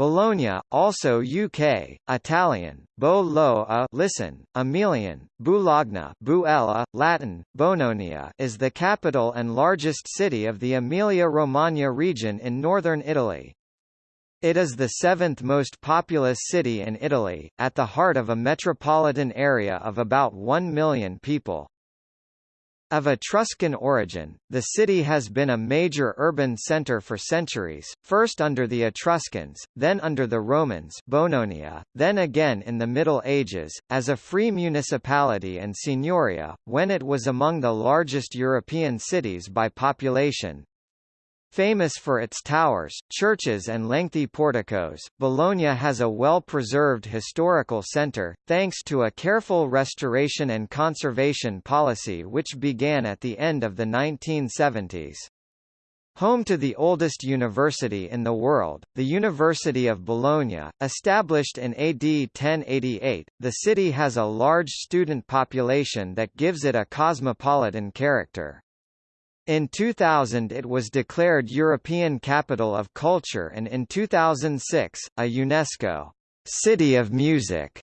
Bologna, also UK, Italian, Bo lo a listen, Emilian, Bulogna Buella, Latin, Bononia is the capital and largest city of the Emilia-Romagna region in northern Italy. It is the seventh most populous city in Italy, at the heart of a metropolitan area of about 1 million people. Of Etruscan origin, the city has been a major urban centre for centuries, first under the Etruscans, then under the Romans Bononia, then again in the Middle Ages, as a free municipality and signoria, when it was among the largest European cities by population, Famous for its towers, churches and lengthy porticos, Bologna has a well-preserved historical centre, thanks to a careful restoration and conservation policy which began at the end of the 1970s. Home to the oldest university in the world, the University of Bologna, established in AD 1088, the city has a large student population that gives it a cosmopolitan character. In 2000 it was declared European Capital of Culture and in 2006, a UNESCO City of Music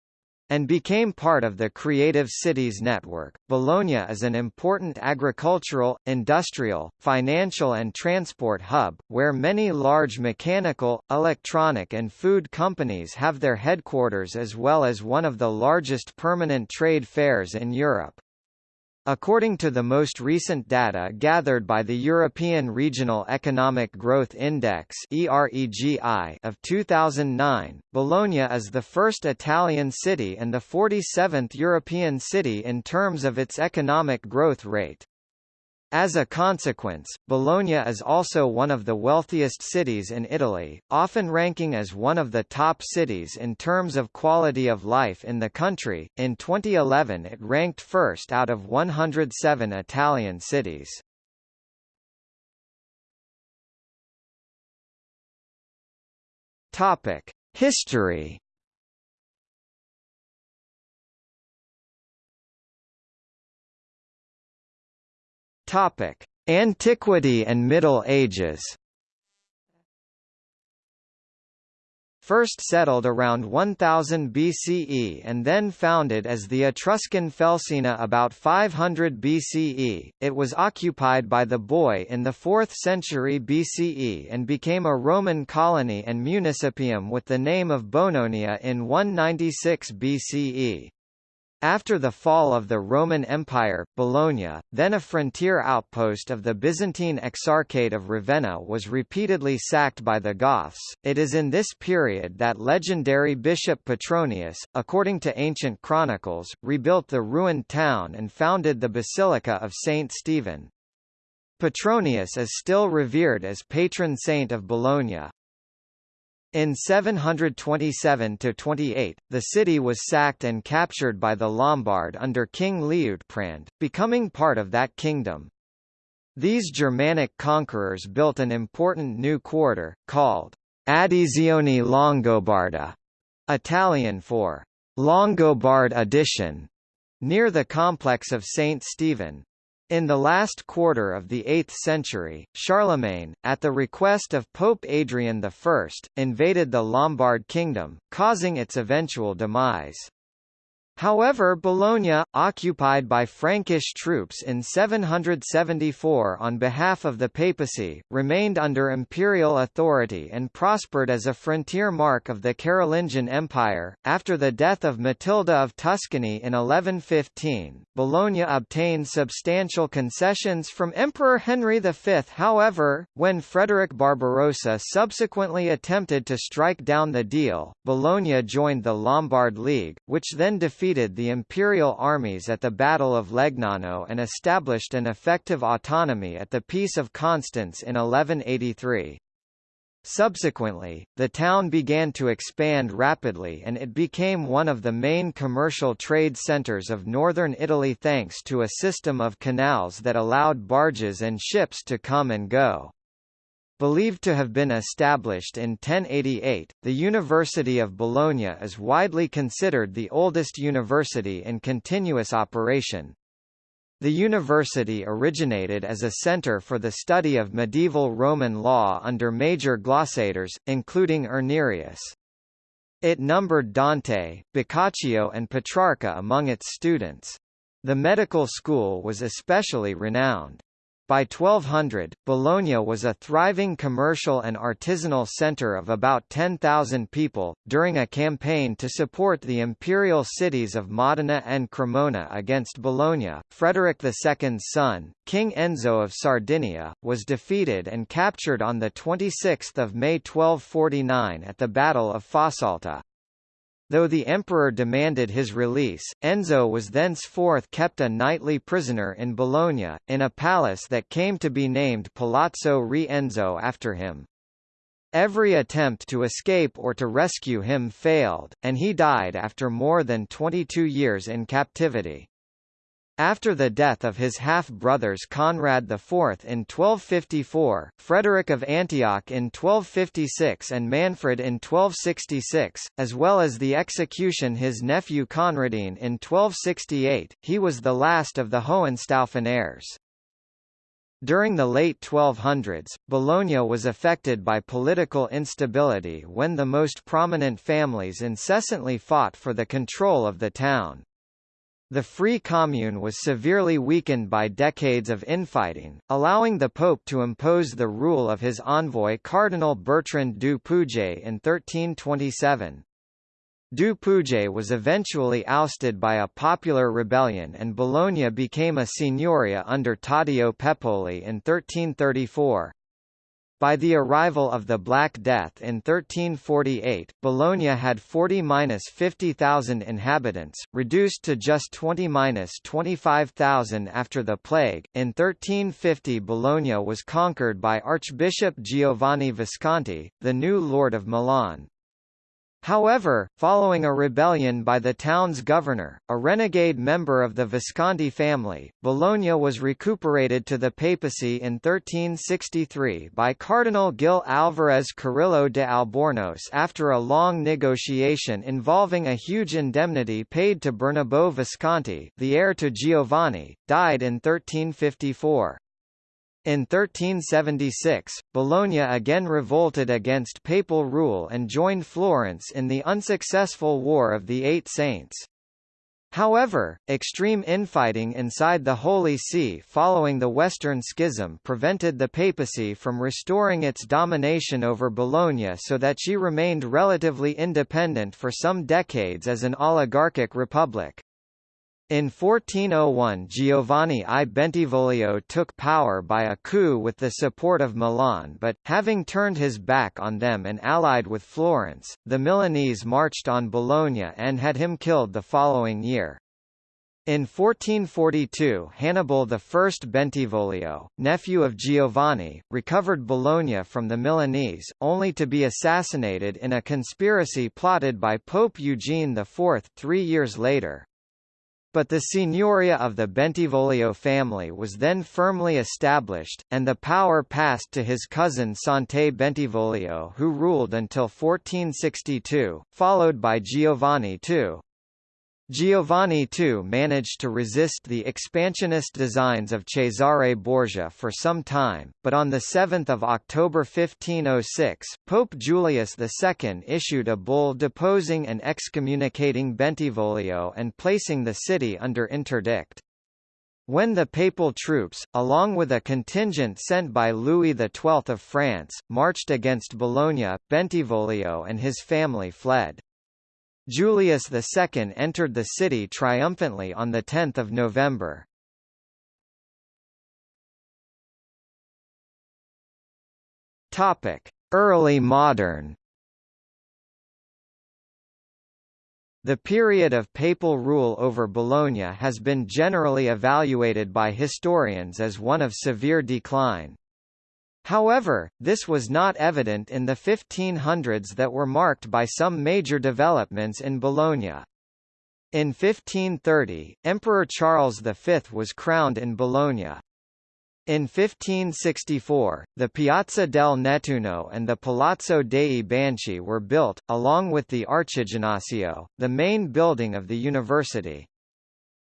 and became part of the Creative Cities Network. Bologna is an important agricultural, industrial, financial and transport hub, where many large mechanical, electronic and food companies have their headquarters as well as one of the largest permanent trade fairs in Europe. According to the most recent data gathered by the European Regional Economic Growth Index of 2009, Bologna is the first Italian city and the 47th European city in terms of its economic growth rate. As a consequence, Bologna is also one of the wealthiest cities in Italy, often ranking as one of the top cities in terms of quality of life in the country. In 2011, it ranked first out of 107 Italian cities. Topic: History Topic: Antiquity and Middle Ages. First settled around 1000 BCE and then founded as the Etruscan Felsina about 500 BCE, it was occupied by the Boii in the 4th century BCE and became a Roman colony and municipium with the name of Bononia in 196 BCE. After the fall of the Roman Empire, Bologna, then a frontier outpost of the Byzantine Exarchate of Ravenna was repeatedly sacked by the Goths. It is in this period that legendary Bishop Petronius, according to ancient chronicles, rebuilt the ruined town and founded the Basilica of Saint Stephen. Petronius is still revered as patron saint of Bologna, in 727–28, the city was sacked and captured by the Lombard under King Liutprand, becoming part of that kingdom. These Germanic conquerors built an important new quarter, called Addizione Longobarda, Italian for Longobard addition, near the complex of St. Stephen. In the last quarter of the 8th century, Charlemagne, at the request of Pope Adrian I, invaded the Lombard kingdom, causing its eventual demise. However Bologna, occupied by Frankish troops in 774 on behalf of the papacy, remained under imperial authority and prospered as a frontier mark of the Carolingian Empire. After the death of Matilda of Tuscany in 1115, Bologna obtained substantial concessions from Emperor Henry V. However, when Frederick Barbarossa subsequently attempted to strike down the deal, Bologna joined the Lombard League, which then defeated defeated the imperial armies at the Battle of Legnano and established an effective autonomy at the Peace of Constance in 1183. Subsequently, the town began to expand rapidly and it became one of the main commercial trade centers of northern Italy thanks to a system of canals that allowed barges and ships to come and go. Believed to have been established in 1088, the University of Bologna is widely considered the oldest university in continuous operation. The university originated as a center for the study of medieval Roman law under major glossators, including Irnerius. It numbered Dante, Boccaccio and Petrarca among its students. The medical school was especially renowned. By 1200, Bologna was a thriving commercial and artisanal center of about 10,000 people. During a campaign to support the imperial cities of Modena and Cremona against Bologna, Frederick II's son, King Enzo of Sardinia, was defeated and captured on 26 May 1249 at the Battle of Fossalta. Though the emperor demanded his release, Enzo was thenceforth kept a nightly prisoner in Bologna, in a palace that came to be named Palazzo Re Enzo after him. Every attempt to escape or to rescue him failed, and he died after more than 22 years in captivity. After the death of his half-brothers Conrad IV in 1254, Frederick of Antioch in 1256 and Manfred in 1266, as well as the execution his nephew Conradin in 1268, he was the last of the Hohenstaufen heirs. During the late 1200s, Bologna was affected by political instability when the most prominent families incessantly fought for the control of the town. The Free Commune was severely weakened by decades of infighting, allowing the Pope to impose the rule of his envoy Cardinal Bertrand du Pouget in 1327. Du Pouget was eventually ousted by a popular rebellion and Bologna became a signoria under Taddeo Pepoli in 1334. By the arrival of the Black Death in 1348, Bologna had 40–50,000 inhabitants, reduced to just 20–25,000 after the plague. In 1350 Bologna was conquered by Archbishop Giovanni Visconti, the new Lord of Milan. However, following a rebellion by the town's governor, a renegade member of the Visconti family, Bologna was recuperated to the papacy in 1363 by Cardinal Gil Álvarez Carrillo de Albornoz after a long negotiation involving a huge indemnity paid to Bernabo Visconti the heir to Giovanni, died in 1354. In 1376, Bologna again revolted against papal rule and joined Florence in the unsuccessful War of the Eight Saints. However, extreme infighting inside the Holy See following the Western Schism prevented the papacy from restoring its domination over Bologna so that she remained relatively independent for some decades as an oligarchic republic. In 1401 Giovanni I Bentivoglio took power by a coup with the support of Milan but, having turned his back on them and allied with Florence, the Milanese marched on Bologna and had him killed the following year. In 1442 Hannibal I Bentivoglio, nephew of Giovanni, recovered Bologna from the Milanese, only to be assassinated in a conspiracy plotted by Pope Eugene IV three years later. But the signoria of the Bentivoglio family was then firmly established, and the power passed to his cousin Sante Bentivoglio who ruled until 1462, followed by Giovanni II. Giovanni II managed to resist the expansionist designs of Cesare Borgia for some time, but on 7 October 1506, Pope Julius II issued a bull deposing and excommunicating Bentivoglio and placing the city under interdict. When the papal troops, along with a contingent sent by Louis XII of France, marched against Bologna, Bentivoglio and his family fled. Julius II entered the city triumphantly on 10 November. Early modern The period of papal rule over Bologna has been generally evaluated by historians as one of severe decline. However, this was not evident in the 1500s that were marked by some major developments in Bologna. In 1530, Emperor Charles V was crowned in Bologna. In 1564, the Piazza del Nettuno and the Palazzo dei Banchi were built, along with the Archiginnasio, the main building of the university.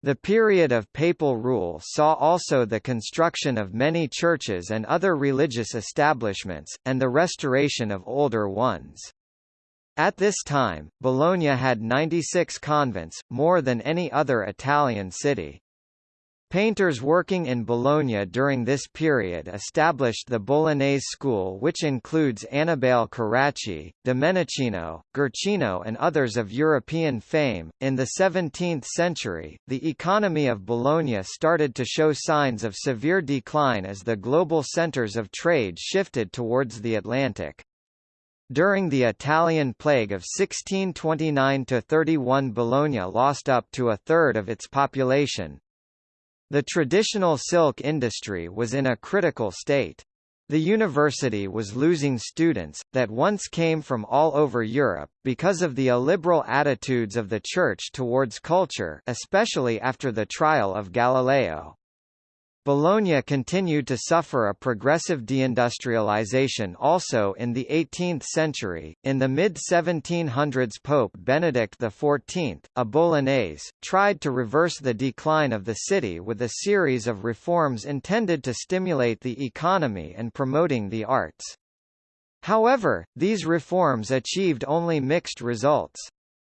The period of papal rule saw also the construction of many churches and other religious establishments, and the restoration of older ones. At this time, Bologna had 96 convents, more than any other Italian city. Painters working in Bologna during this period established the Bolognese school which includes Annibale Carracci, Domenichino, Guercino and others of European fame. In the 17th century, the economy of Bologna started to show signs of severe decline as the global centers of trade shifted towards the Atlantic. During the Italian plague of 1629–31 Bologna lost up to a third of its population, the traditional silk industry was in a critical state. The university was losing students, that once came from all over Europe, because of the illiberal attitudes of the Church towards culture especially after the trial of Galileo. Bologna continued to suffer a progressive deindustrialization also in the 18th century. In the mid 1700s, Pope Benedict XIV, a Bolognese, tried to reverse the decline of the city with a series of reforms intended to stimulate the economy and promoting the arts. However, these reforms achieved only mixed results.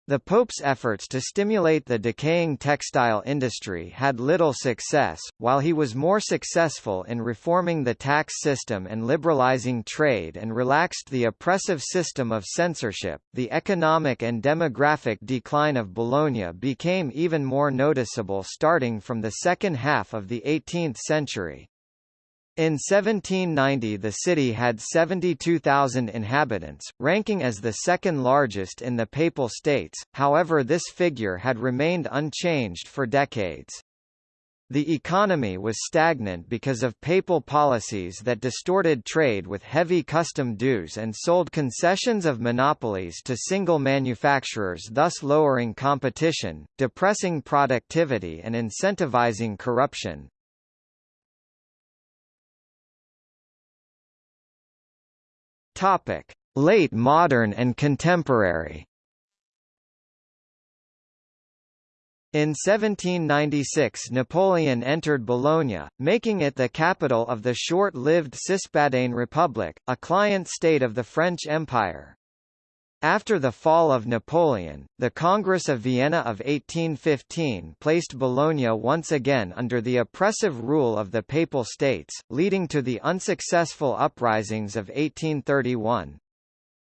The Pope's efforts to stimulate the decaying textile industry had little success, while he was more successful in reforming the tax system and liberalizing trade and relaxed the oppressive system of censorship. The economic and demographic decline of Bologna became even more noticeable starting from the second half of the 18th century. In 1790 the city had 72,000 inhabitants, ranking as the second largest in the Papal States, however this figure had remained unchanged for decades. The economy was stagnant because of papal policies that distorted trade with heavy custom dues and sold concessions of monopolies to single manufacturers thus lowering competition, depressing productivity and incentivizing corruption. Topic: Late modern and contemporary. In 1796 Napoleon entered Bologna, making it the capital of the short-lived Cispadane Republic, a client state of the French Empire. After the fall of Napoleon, the Congress of Vienna of 1815 placed Bologna once again under the oppressive rule of the Papal States, leading to the unsuccessful uprisings of 1831.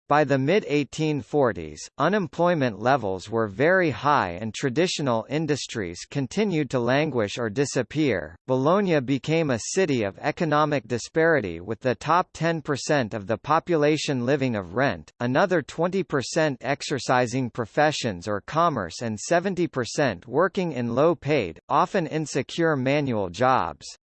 By the mid-1840s, unemployment levels were very high and traditional industries continued to languish or disappear. Bologna became a city of economic disparity with the top 10% of the population living of rent, another 20% exercising professions or commerce and 70% working in low-paid, often insecure manual jobs.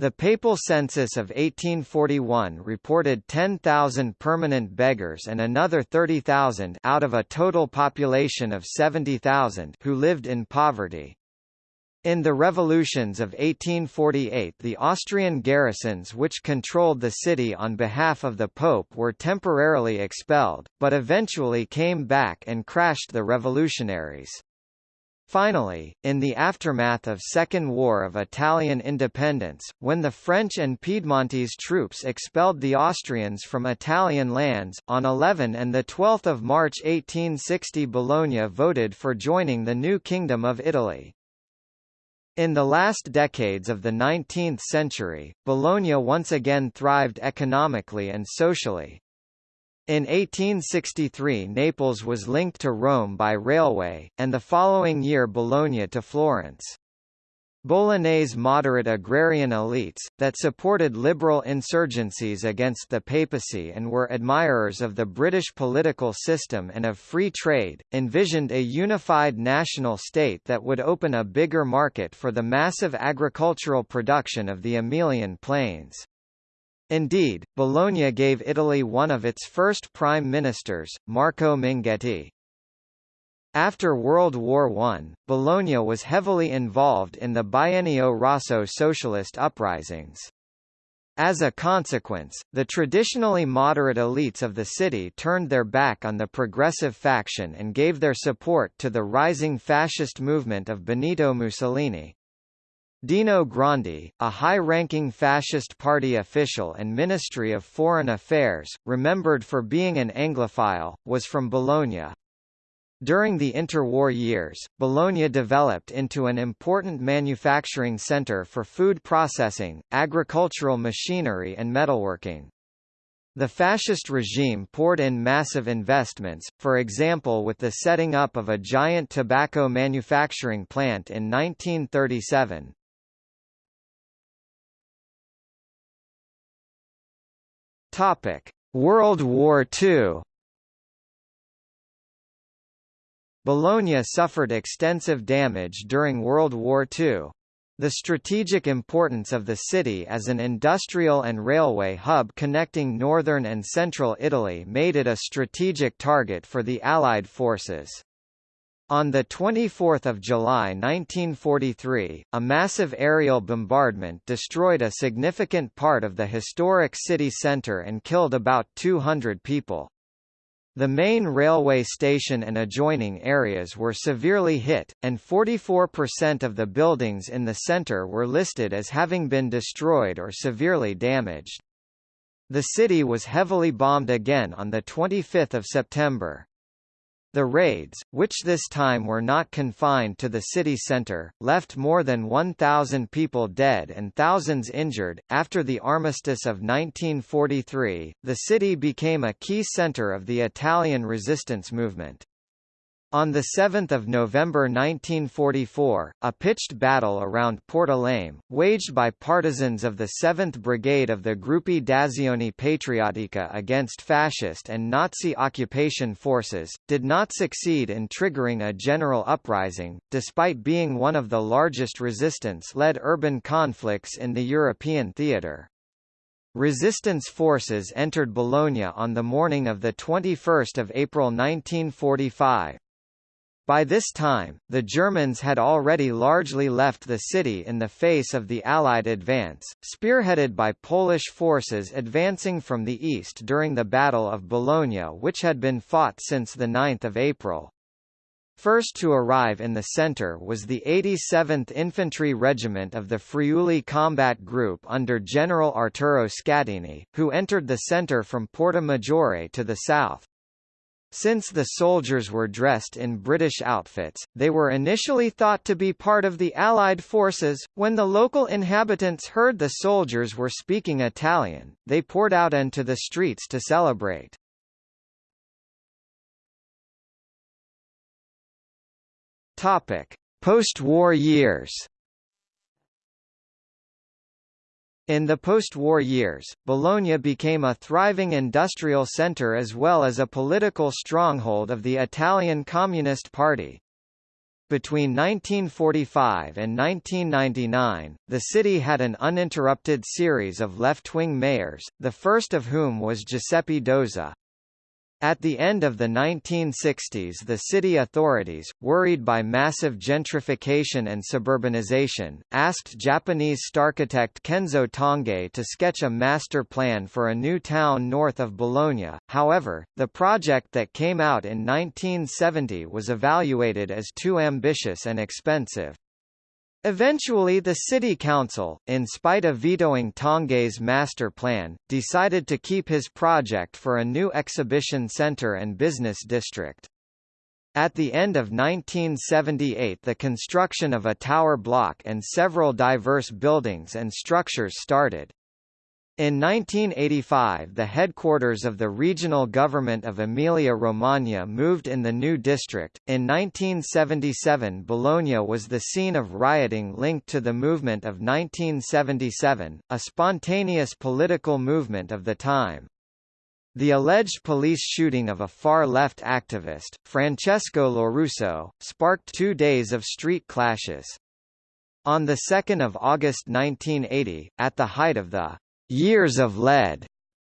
The papal census of 1841 reported 10,000 permanent beggars and another 30,000 out of a total population of 70,000 who lived in poverty. In the revolutions of 1848 the Austrian garrisons which controlled the city on behalf of the Pope were temporarily expelled, but eventually came back and crashed the revolutionaries. Finally, in the aftermath of Second War of Italian Independence, when the French and Piedmontese troops expelled the Austrians from Italian lands, on 11 and 12 March 1860 Bologna voted for joining the new Kingdom of Italy. In the last decades of the 19th century, Bologna once again thrived economically and socially. In 1863 Naples was linked to Rome by railway, and the following year Bologna to Florence. Bolognese moderate agrarian elites, that supported liberal insurgencies against the papacy and were admirers of the British political system and of free trade, envisioned a unified national state that would open a bigger market for the massive agricultural production of the Emilian Plains. Indeed, Bologna gave Italy one of its first prime ministers, Marco Minghetti. After World War I, Bologna was heavily involved in the Biennio Rosso socialist uprisings. As a consequence, the traditionally moderate elites of the city turned their back on the progressive faction and gave their support to the rising fascist movement of Benito Mussolini. Dino Grandi, a high-ranking fascist party official and Ministry of Foreign Affairs, remembered for being an Anglophile, was from Bologna. During the interwar years, Bologna developed into an important manufacturing center for food processing, agricultural machinery and metalworking. The fascist regime poured in massive investments, for example with the setting up of a giant tobacco manufacturing plant in 1937. World War II Bologna suffered extensive damage during World War II. The strategic importance of the city as an industrial and railway hub connecting northern and central Italy made it a strategic target for the Allied forces. On 24 July 1943, a massive aerial bombardment destroyed a significant part of the historic city centre and killed about 200 people. The main railway station and adjoining areas were severely hit, and 44% of the buildings in the centre were listed as having been destroyed or severely damaged. The city was heavily bombed again on 25 September. The raids, which this time were not confined to the city center, left more than 1,000 people dead and thousands injured. After the armistice of 1943, the city became a key center of the Italian resistance movement. On 7 November 1944, a pitched battle around Porta Lame, waged by partisans of the 7th Brigade of the Gruppi d'Azione Patriottica against fascist and Nazi occupation forces, did not succeed in triggering a general uprising, despite being one of the largest resistance-led urban conflicts in the European theatre. Resistance forces entered Bologna on the morning of 21 April 1945. By this time, the Germans had already largely left the city in the face of the Allied advance, spearheaded by Polish forces advancing from the east during the Battle of Bologna which had been fought since 9 April. First to arrive in the centre was the 87th Infantry Regiment of the Friuli Combat Group under General Arturo Scattini, who entered the centre from Porta Maggiore to the south. Since the soldiers were dressed in British outfits, they were initially thought to be part of the Allied forces. When the local inhabitants heard the soldiers were speaking Italian, they poured out into the streets to celebrate. Topic: Post-war years. In the post-war years, Bologna became a thriving industrial centre as well as a political stronghold of the Italian Communist Party. Between 1945 and 1999, the city had an uninterrupted series of left-wing mayors, the first of whom was Giuseppe Dozza. At the end of the 1960s the city authorities, worried by massive gentrification and suburbanization, asked Japanese architect Kenzo Tange to sketch a master plan for a new town north of Bologna, however, the project that came out in 1970 was evaluated as too ambitious and expensive. Eventually the city council, in spite of vetoing Tange's master plan, decided to keep his project for a new exhibition center and business district. At the end of 1978 the construction of a tower block and several diverse buildings and structures started. In 1985 the headquarters of the regional government of Emilia-Romagna moved in the new district. In 1977 Bologna was the scene of rioting linked to the movement of 1977, a spontaneous political movement of the time. The alleged police shooting of a far-left activist, Francesco Lorusso, sparked two days of street clashes. On 2 August 1980, at the height of the Years of Lead.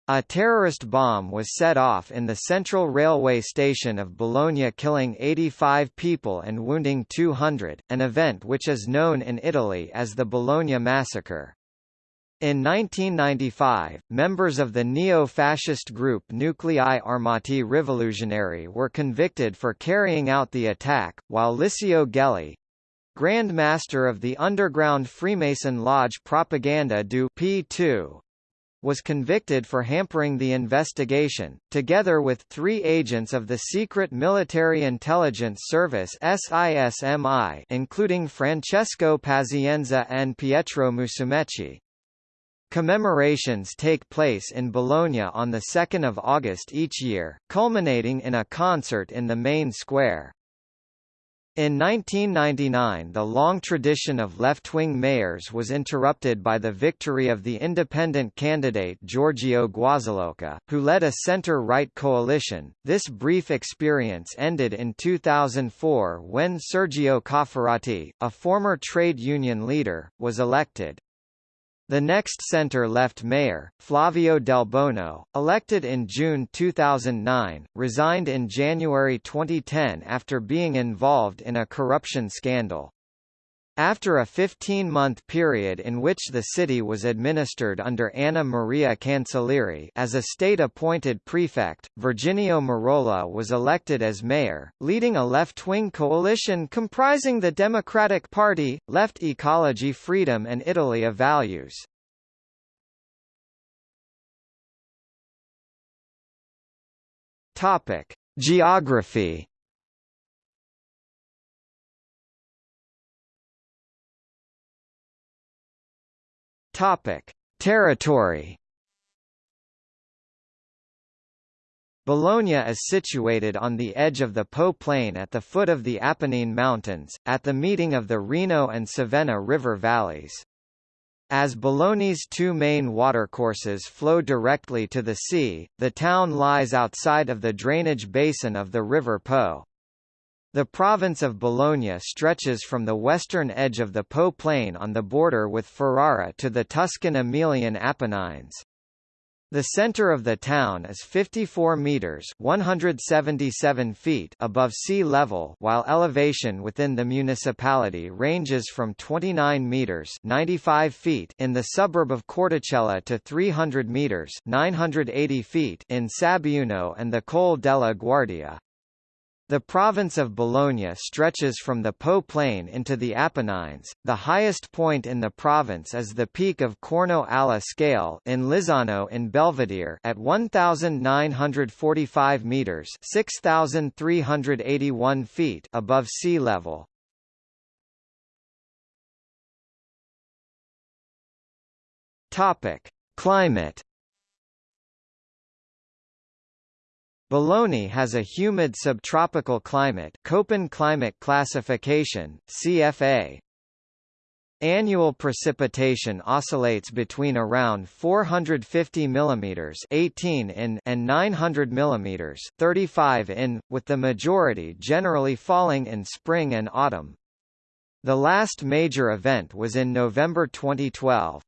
A terrorist bomb was set off in the central railway station of Bologna killing 85 people and wounding 200, an event which is known in Italy as the Bologna Massacre. In 1995, members of the neo-fascist group Nuclei Armati Rivoluzionari were convicted for carrying out the attack, while Licio Gelli, Grand Master of the underground Freemason Lodge Propaganda Due P2, was convicted for hampering the investigation, together with three agents of the Secret Military Intelligence Service SISMI including Francesco Pazienza and Pietro Musumeci. Commemorations take place in Bologna on 2 August each year, culminating in a concert in the main square. In 1999 the long tradition of left-wing mayors was interrupted by the victory of the independent candidate Giorgio Guazzaloca, who led a center-right coalition. This brief experience ended in 2004 when Sergio Cofferati, a former trade union leader, was elected. The next center-left mayor, Flavio Delbono, elected in June 2009, resigned in January 2010 after being involved in a corruption scandal. After a 15-month period in which the city was administered under Anna Maria Cancellieri as a state-appointed prefect, Virginio Merola was elected as mayor, leading a left-wing coalition comprising the Democratic Party, Left Ecology Freedom and Italy of Values. Geography Topic: Territory. Bologna is situated on the edge of the Po plain at the foot of the Apennine Mountains, at the meeting of the Reno and Savena river valleys. As Bologna's two main watercourses flow directly to the sea, the town lies outside of the drainage basin of the River Po. The province of Bologna stretches from the western edge of the Po plain on the border with Ferrara to the Tuscan-Emilian Apennines. The center of the town is 54 meters (177 feet) above sea level, while elevation within the municipality ranges from 29 meters (95 feet) in the suburb of Corticella to 300 meters (980 feet) in Sabbiuno and the Col della Guardia. The province of Bologna stretches from the Po plain into the Apennines. The highest point in the province is the peak of Corno alle Scale in Lizzano in Belvedere at 1945 meters, 6381 feet above sea level. Topic: Climate Bologna has a humid subtropical climate Köppen climate classification, CFA. Annual precipitation oscillates between around 450 mm 18 in and 900 mm 35 in, with the majority generally falling in spring and autumn. The last major event was in November 2012.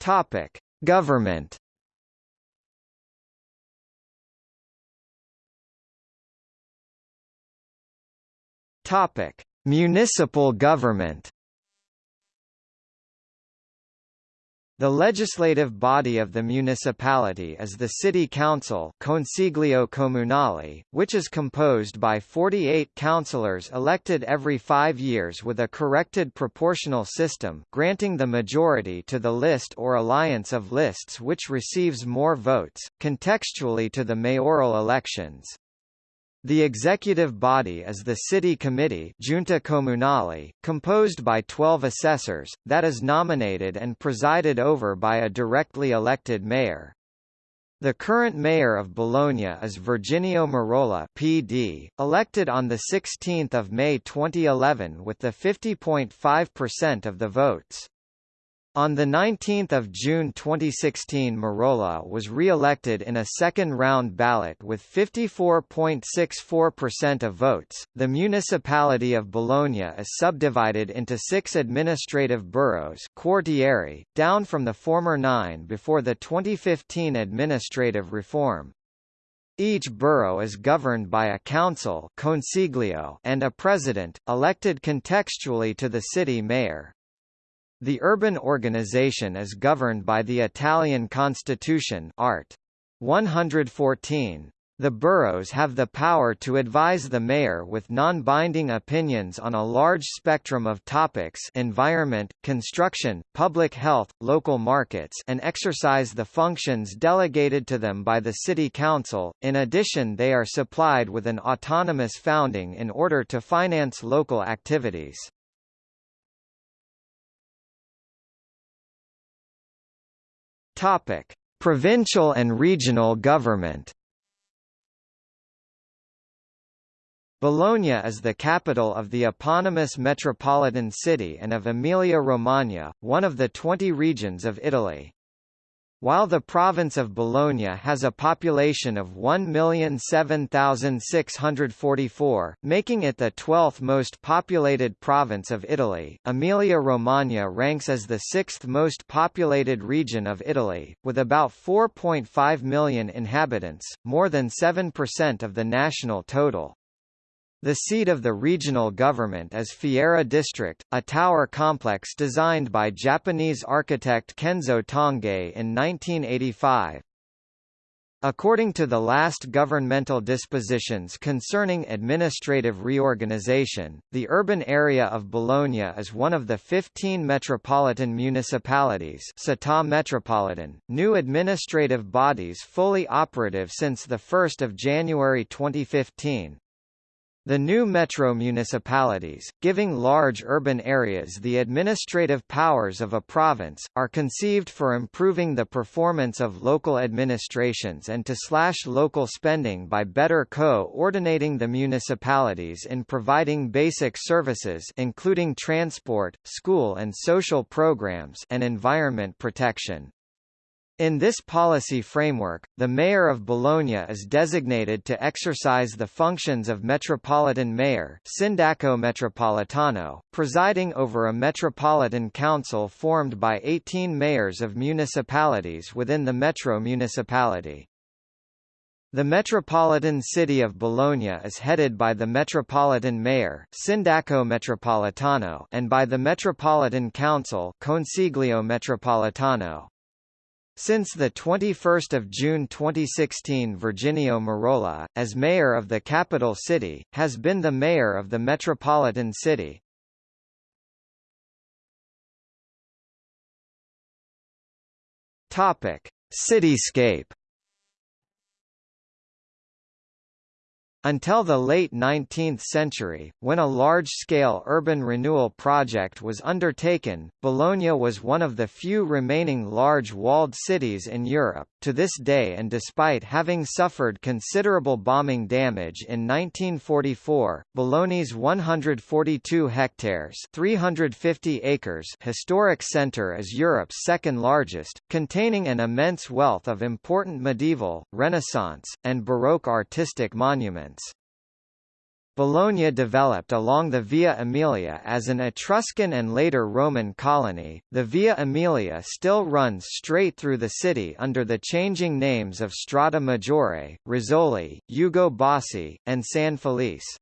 Topic: Government. Topic: Municipal government. The legislative body of the municipality is the City Council Consiglio Comunale, which is composed by 48 councillors elected every five years with a corrected proportional system granting the majority to the list or alliance of lists which receives more votes, contextually to the mayoral elections. The executive body is the City Committee Giunta Comunale, composed by 12 assessors, that is nominated and presided over by a directly elected mayor. The current mayor of Bologna is Virginio Merola PD, elected on 16 May 2011 with the 50.5% of the votes. On 19 June 2016 Merola was re-elected in a second-round ballot with 54.64% of votes. The municipality of Bologna is subdivided into six administrative boroughs quartieri, down from the former nine before the 2015 administrative reform. Each borough is governed by a council consiglio and a president, elected contextually to the city mayor. The urban organization is governed by the Italian Constitution Art. 114. The boroughs have the power to advise the mayor with non-binding opinions on a large spectrum of topics environment, construction, public health, local markets and exercise the functions delegated to them by the city council. In addition they are supplied with an autonomous founding in order to finance local activities. Topic: Provincial and regional government. Bologna is the capital of the eponymous metropolitan city and of Emilia-Romagna, one of the 20 regions of Italy. While the province of Bologna has a population of 1,007,644, making it the 12th most populated province of Italy, Emilia-Romagna ranks as the sixth most populated region of Italy, with about 4.5 million inhabitants, more than 7% of the national total. The seat of the regional government is Fiera District, a tower complex designed by Japanese architect Kenzo Tange in 1985. According to the last governmental dispositions concerning administrative reorganization, the urban area of Bologna is one of the 15 metropolitan municipalities Città metropolitan, new administrative bodies fully operative since 1 January 2015. The new metro municipalities, giving large urban areas the administrative powers of a province, are conceived for improving the performance of local administrations and to slash local spending by better co-ordinating the municipalities in providing basic services including transport, school and social programs and environment protection. In this policy framework, the mayor of Bologna is designated to exercise the functions of metropolitan mayor Sindaco Metropolitano, presiding over a metropolitan council formed by 18 mayors of municipalities within the metro municipality. The metropolitan city of Bologna is headed by the metropolitan mayor Sindaco Metropolitano and by the metropolitan council Consiglio Metropolitano. Since 21 June 2016 Virginio Merola, as mayor of the capital city, has been the mayor of the metropolitan city. Cityscape Until the late 19th century, when a large-scale urban renewal project was undertaken, Bologna was one of the few remaining large walled cities in Europe. To this day and despite having suffered considerable bombing damage in 1944, Bologna's 142 hectares 350 acres historic centre is Europe's second largest, containing an immense wealth of important medieval, Renaissance, and Baroque artistic monuments. Bologna developed along the Via Emilia as an Etruscan and later Roman colony. The Via Emilia still runs straight through the city under the changing names of Strada Maggiore, Rizzoli, Ugo Bassi, and San Felice.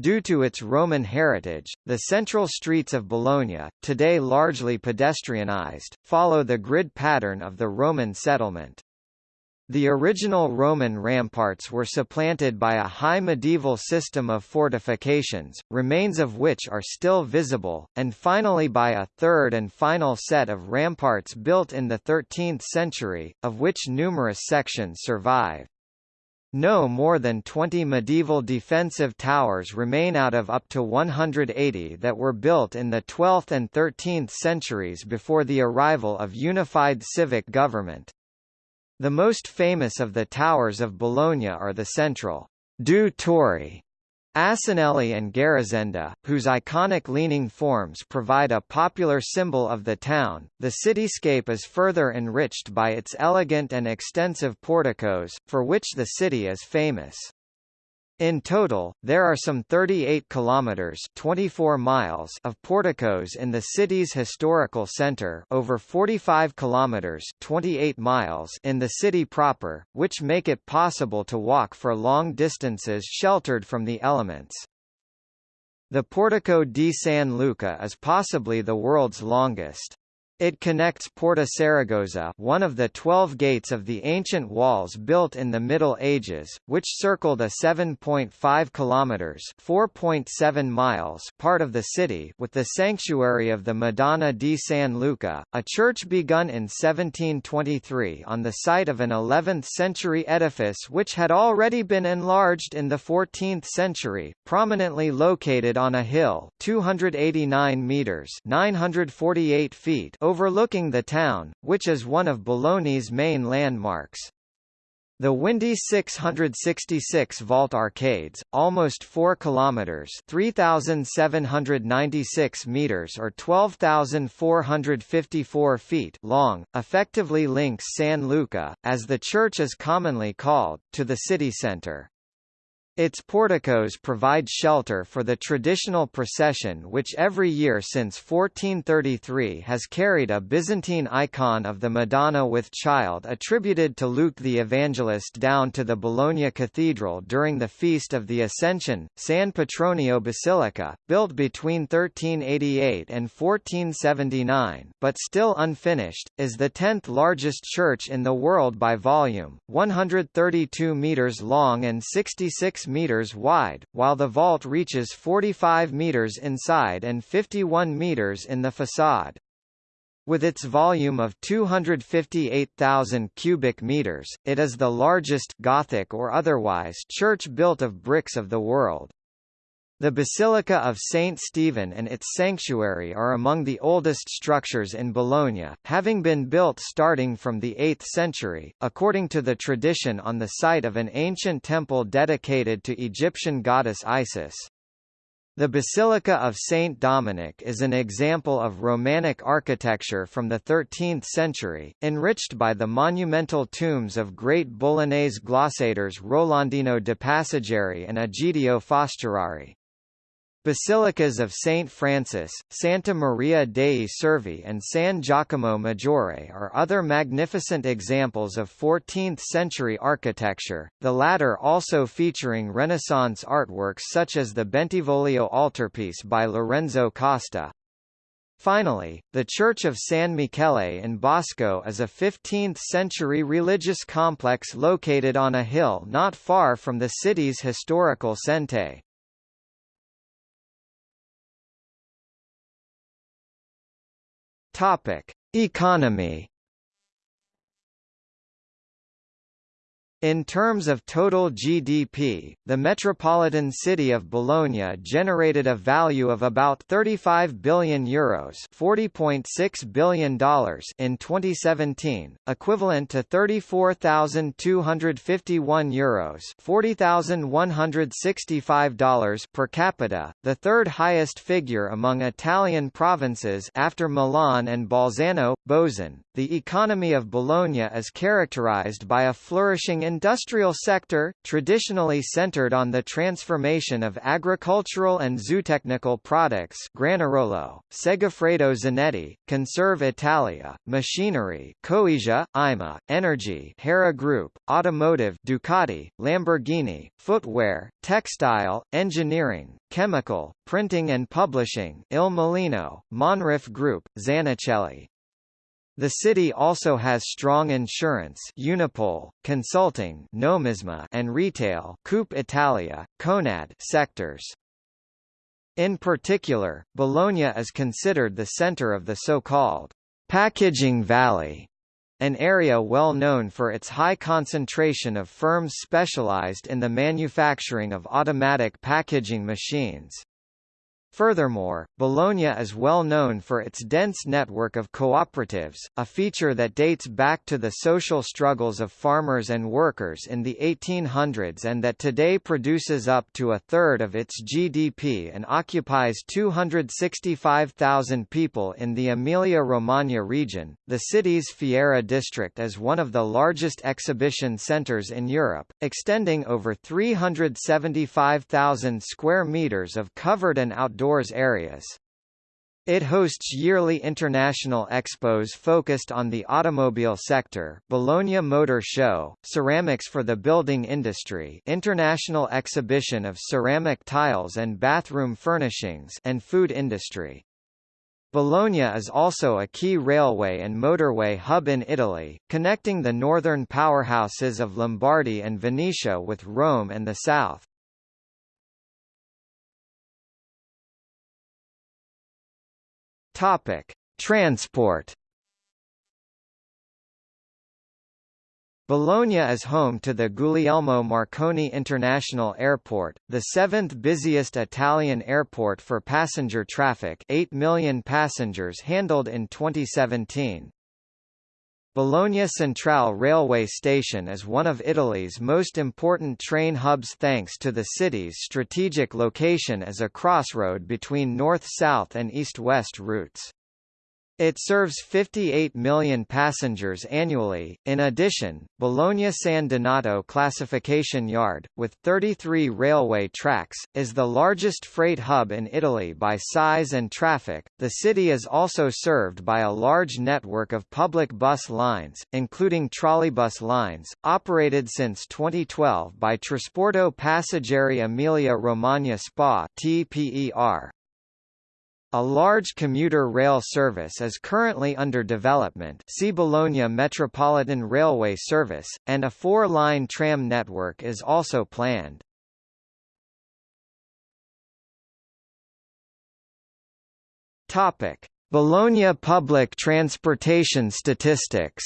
Due to its Roman heritage, the central streets of Bologna, today largely pedestrianized, follow the grid pattern of the Roman settlement. The original Roman ramparts were supplanted by a high medieval system of fortifications, remains of which are still visible, and finally by a third and final set of ramparts built in the 13th century, of which numerous sections survive. No more than 20 medieval defensive towers remain out of up to 180 that were built in the 12th and 13th centuries before the arrival of unified civic government. The most famous of the towers of Bologna are the central Due Torri Asinelli and Garisenda, whose iconic leaning forms provide a popular symbol of the town. The cityscape is further enriched by its elegant and extensive porticos, for which the city is famous. In total, there are some 38 kilometers (24 miles) of porticos in the city's historical center, over 45 kilometers (28 miles) in the city proper, which make it possible to walk for long distances sheltered from the elements. The Portico di San Luca is possibly the world's longest. It connects Porta Saragozza one of the twelve gates of the ancient walls built in the Middle Ages, which circled a 7.5 kilometres 4.7 miles part of the city with the sanctuary of the Madonna di San Luca, a church begun in 1723 on the site of an 11th-century edifice which had already been enlarged in the 14th century, prominently located on a hill 289 metres 948 feet overlooking the town, which is one of Bologna's main landmarks. The windy 666 vault arcades, almost 4 kilometers (3796 meters or 12454 feet) long, effectively links San Luca, as the church is commonly called, to the city center. Its porticos provide shelter for the traditional procession which every year since 1433 has carried a Byzantine icon of the Madonna with Child attributed to Luke the Evangelist down to the Bologna Cathedral during the Feast of the Ascension. San Petronio Basilica, built between 1388 and 1479 but still unfinished, is the 10th largest church in the world by volume, 132 meters long and 66 meters wide, while the vault reaches 45 meters inside and 51 meters in the facade. With its volume of 258,000 cubic meters, it is the largest Gothic or otherwise church built of bricks of the world. The Basilica of St. Stephen and its sanctuary are among the oldest structures in Bologna, having been built starting from the 8th century, according to the tradition on the site of an ancient temple dedicated to Egyptian goddess Isis. The Basilica of St. Dominic is an example of Romanic architecture from the 13th century, enriched by the monumental tombs of great Bolognese glossators Rolandino de Passaggeri and Egidio Foscherari. Basilicas of Saint Francis, Santa Maria dei Servi and San Giacomo Maggiore are other magnificent examples of 14th-century architecture, the latter also featuring Renaissance artworks such as the Bentivoglio altarpiece by Lorenzo Costa. Finally, the Church of San Michele in Bosco is a 15th-century religious complex located on a hill not far from the city's historical Centre. Topic: Economy In terms of total GDP, the metropolitan city of Bologna generated a value of about 35 billion euros, $40.6 billion in 2017, equivalent to 34,251 euros, $40,165 per capita, the third highest figure among Italian provinces after Milan and Bolzano, Bozen. The economy of Bologna is characterized by a flourishing industrial sector, traditionally centered on the transformation of agricultural and zootechnical products Granarolo, Segafredo Zanetti, Conserve Italia, machinery Coesia, IMA, energy Hera Group, automotive Ducati, Lamborghini, footwear, textile, engineering, chemical, printing and publishing Il Mulino, Monrif Group, Zanichelli, the city also has strong insurance Unipol, consulting Nomisma and retail Coop Italia, Conad sectors. In particular, Bologna is considered the center of the so-called packaging valley, an area well known for its high concentration of firms specialized in the manufacturing of automatic packaging machines. Furthermore, Bologna is well known for its dense network of cooperatives, a feature that dates back to the social struggles of farmers and workers in the 1800s and that today produces up to a third of its GDP and occupies 265,000 people in the Emilia-Romagna region. The city's Fiera district is one of the largest exhibition centers in Europe, extending over 375,000 square meters of covered and outdoor outdoors areas. It hosts yearly international expos focused on the automobile sector Bologna Motor Show, Ceramics for the Building Industry International Exhibition of Ceramic Tiles and Bathroom Furnishings and Food Industry. Bologna is also a key railway and motorway hub in Italy, connecting the northern powerhouses of Lombardy and Venetia with Rome and the south. Topic: Transport. Bologna is home to the Guglielmo Marconi International Airport, the seventh busiest Italian airport for passenger traffic 8 million passengers handled in 2017. Bologna Centrale railway station is one of Italy's most important train hubs thanks to the city's strategic location as a crossroad between north-south and east-west routes. It serves 58 million passengers annually. In addition, Bologna San Donato Classification Yard, with 33 railway tracks, is the largest freight hub in Italy by size and traffic. The city is also served by a large network of public bus lines, including trolleybus lines, operated since 2012 by Trasporto Passeggeri Emilia Romagna SPA (TPER). A large commuter rail service is currently under development see Bologna Metropolitan Railway Service, and a four-line tram network is also planned. Bologna public transportation statistics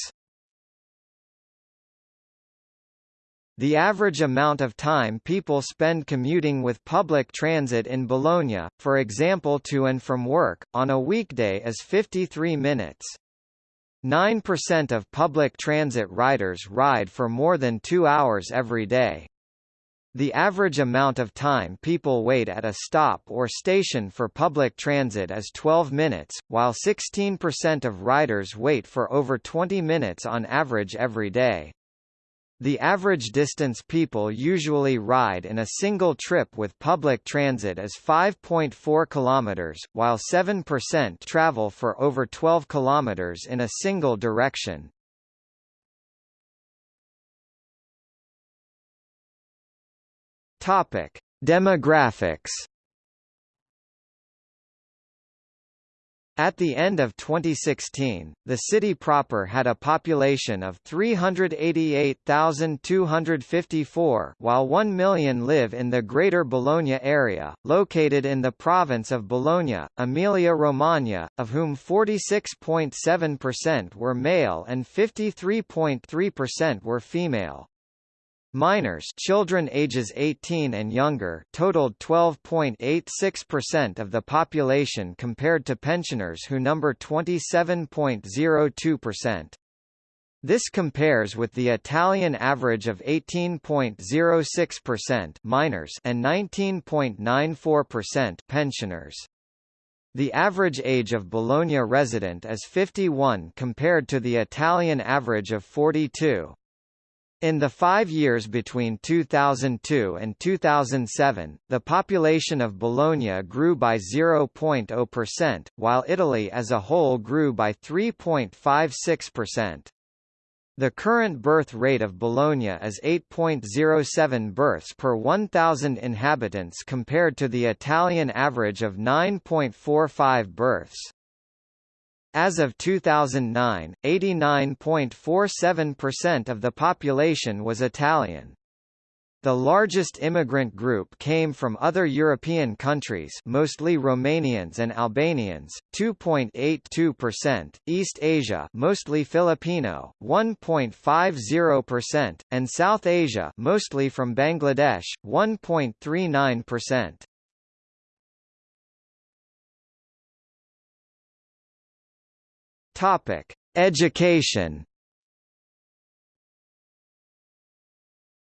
The average amount of time people spend commuting with public transit in Bologna, for example to and from work, on a weekday is 53 minutes. 9% of public transit riders ride for more than two hours every day. The average amount of time people wait at a stop or station for public transit is 12 minutes, while 16% of riders wait for over 20 minutes on average every day. The average distance people usually ride in a single trip with public transit is 5.4 kilometers, while 7% travel for over 12 kilometers in a single direction. Topic: Demographics At the end of 2016, the city proper had a population of 388,254 while 1 million live in the Greater Bologna area, located in the province of Bologna, Emilia-Romagna, of whom 46.7% were male and 53.3% were female. Minors children ages 18 and younger totaled 12.86% of the population compared to pensioners who number 27.02%. This compares with the Italian average of 18.06% minors and 19.94% pensioners. The average age of Bologna resident is 51 compared to the Italian average of 42. In the five years between 2002 and 2007, the population of Bologna grew by 0.0%, while Italy as a whole grew by 3.56%. The current birth rate of Bologna is 8.07 births per 1,000 inhabitants compared to the Italian average of 9.45 births. As of 2009, 89.47% of the population was Italian. The largest immigrant group came from other European countries mostly Romanians and Albanians, 2.82%, East Asia mostly Filipino, 1.50%, and South Asia mostly from Bangladesh, 1.39%. Topic: Education.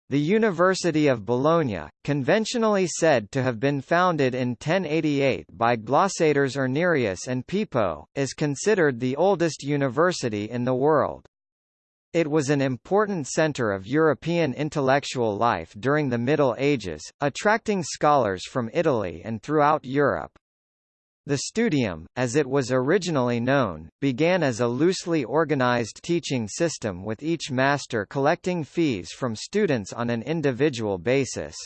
The University of Bologna, conventionally said to have been founded in 1088 by glossators Irnerius and Pepo, is considered the oldest university in the world. It was an important center of European intellectual life during the Middle Ages, attracting scholars from Italy and throughout Europe. The studium, as it was originally known, began as a loosely organized teaching system with each master collecting fees from students on an individual basis.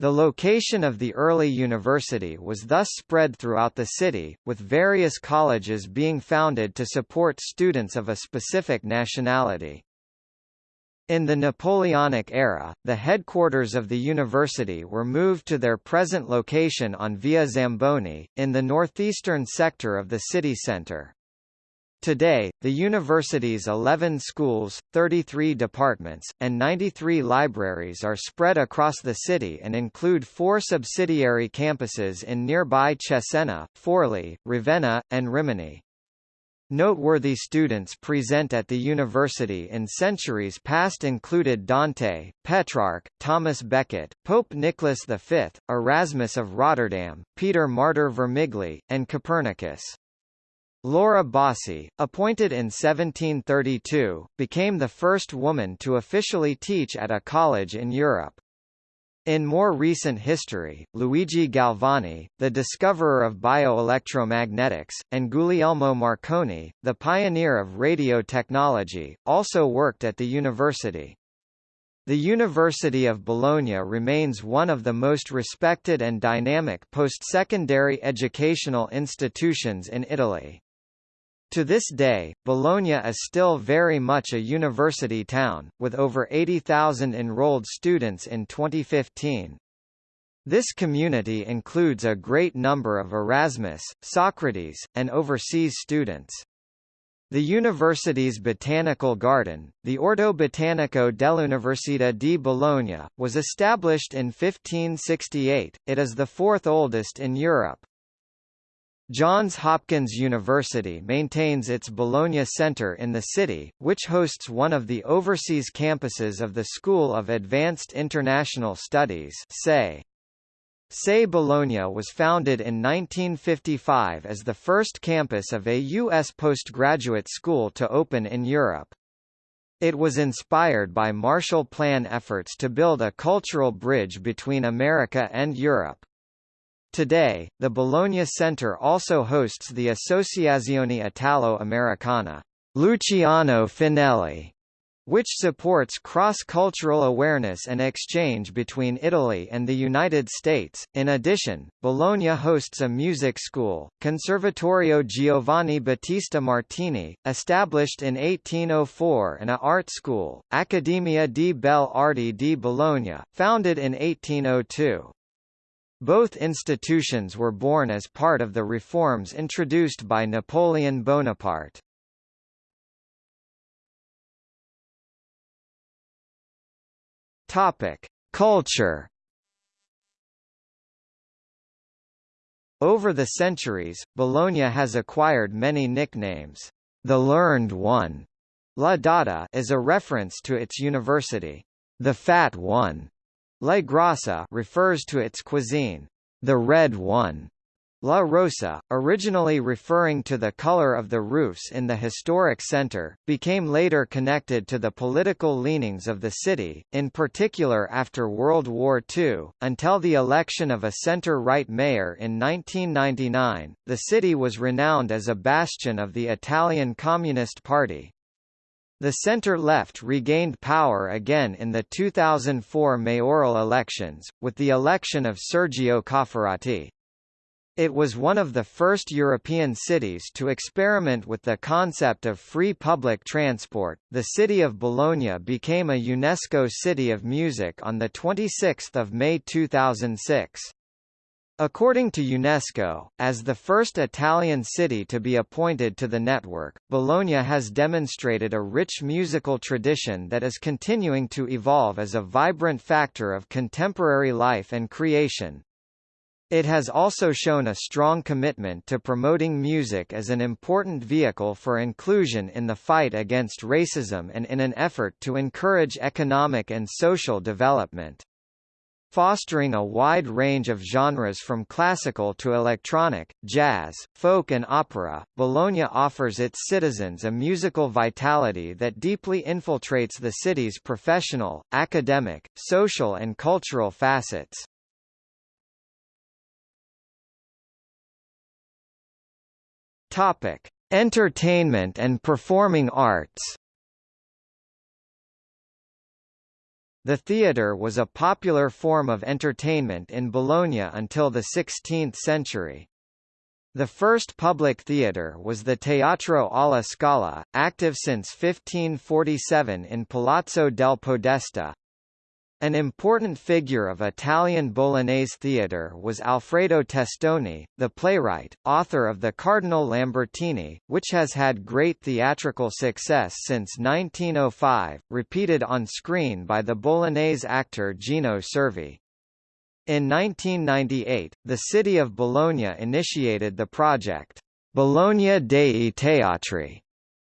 The location of the early university was thus spread throughout the city, with various colleges being founded to support students of a specific nationality. In the Napoleonic era, the headquarters of the university were moved to their present location on Via Zamboni, in the northeastern sector of the city centre. Today, the university's 11 schools, 33 departments, and 93 libraries are spread across the city and include four subsidiary campuses in nearby Cesena, Forli, Ravenna, and Rimini. Noteworthy students present at the university in centuries past included Dante, Petrarch, Thomas Becket, Pope Nicholas V, Erasmus of Rotterdam, Peter Martyr Vermigli, and Copernicus. Laura Bassi, appointed in 1732, became the first woman to officially teach at a college in Europe. In more recent history, Luigi Galvani, the discoverer of bioelectromagnetics, and Guglielmo Marconi, the pioneer of radio technology, also worked at the university. The University of Bologna remains one of the most respected and dynamic post-secondary educational institutions in Italy. To this day, Bologna is still very much a university town, with over 80,000 enrolled students in 2015. This community includes a great number of Erasmus, Socrates, and overseas students. The university's botanical garden, the Orto Botanico dell'Università di Bologna, was established in 1568. It is the fourth oldest in Europe. Johns Hopkins University maintains its Bologna Center in the city, which hosts one of the overseas campuses of the School of Advanced International Studies SAIS. SAIS Bologna was founded in 1955 as the first campus of a U.S. postgraduate school to open in Europe. It was inspired by Marshall Plan efforts to build a cultural bridge between America and Europe. Today, the Bologna Center also hosts the Associazione Italo-Americana Luciano Finelli, which supports cross-cultural awareness and exchange between Italy and the United States. In addition, Bologna hosts a music school, Conservatorio Giovanni Battista Martini, established in 1804 and a art school, Accademia di Belle Arti di Bologna, founded in 1802. Both institutions were born as part of the reforms introduced by Napoleon Bonaparte. Topic: Culture. Over the centuries, Bologna has acquired many nicknames. The Learned One, La Dotta, is a reference to its university. The Fat One La Grassa refers to its cuisine. The red one, La Rossa, originally referring to the color of the roofs in the historic center, became later connected to the political leanings of the city, in particular after World War II. Until the election of a center-right mayor in 1999, the city was renowned as a bastion of the Italian Communist Party. The center-left regained power again in the 2004 mayoral elections, with the election of Sergio Cofferati. It was one of the first European cities to experiment with the concept of free public transport. The city of Bologna became a UNESCO City of Music on the 26th of May 2006. According to UNESCO, as the first Italian city to be appointed to the network, Bologna has demonstrated a rich musical tradition that is continuing to evolve as a vibrant factor of contemporary life and creation. It has also shown a strong commitment to promoting music as an important vehicle for inclusion in the fight against racism and in an effort to encourage economic and social development. Fostering a wide range of genres from classical to electronic, jazz, folk and opera, Bologna offers its citizens a musical vitality that deeply infiltrates the city's professional, academic, social and cultural facets. Topic: Entertainment and performing arts. The theatre was a popular form of entertainment in Bologna until the 16th century. The first public theatre was the Teatro alla Scala, active since 1547 in Palazzo del Podesta. An important figure of Italian Bolognese theatre was Alfredo Testoni, the playwright, author of The Cardinal Lambertini, which has had great theatrical success since 1905, repeated on screen by the Bolognese actor Gino Cervi. In 1998, the city of Bologna initiated the project, Bologna dei Teatri,